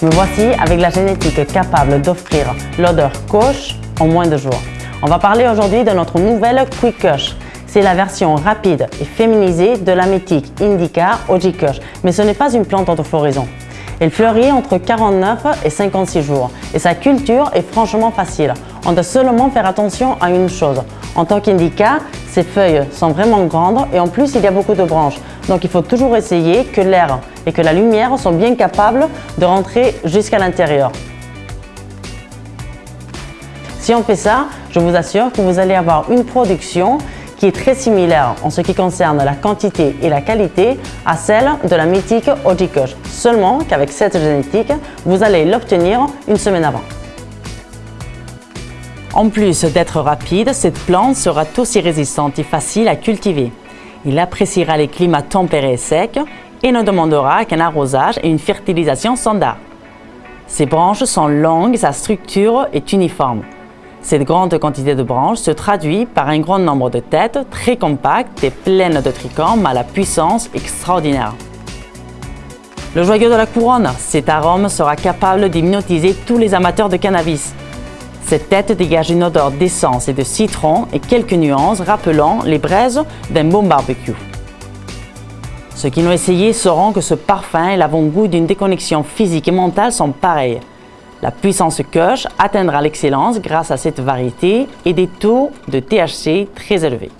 Me voici avec la génétique capable d'offrir l'odeur Kush en moins de jours. On va parler aujourd'hui de notre nouvelle Quick Kush. C'est la version rapide et féminisée de la métique Indica Oji Kush, mais ce n'est pas une plante autofloraison. Elle fleurit entre 49 et 56 jours et sa culture est franchement facile. On doit seulement faire attention à une chose. En tant qu'indica, ses feuilles sont vraiment grandes et en plus il y a beaucoup de branches. Donc il faut toujours essayer que l'air et que la lumière sont bien capables de rentrer jusqu'à l'intérieur. Si on fait ça, je vous assure que vous allez avoir une production qui est très similaire en ce qui concerne la quantité et la qualité à celle de la mythique Ojikosh. Seulement qu'avec cette génétique, vous allez l'obtenir une semaine avant. En plus d'être rapide, cette plante sera aussi résistante et facile à cultiver. Il appréciera les climats tempérés et secs et ne demandera qu'un arrosage et une fertilisation standard. Ses branches sont longues sa structure est uniforme. Cette grande quantité de branches se traduit par un grand nombre de têtes très compactes et pleines de trichomes à la puissance extraordinaire. Le joyau de la couronne, cet arôme sera capable d'hypnotiser tous les amateurs de cannabis. Cette tête dégage une odeur d'essence et de citron et quelques nuances rappelant les braises d'un bon barbecue. Ceux qui l'ont essayé sauront que ce parfum et l'avant-goût d'une déconnexion physique et mentale sont pareils. La puissance Kush atteindra l'excellence grâce à cette variété et des taux de THC très élevés.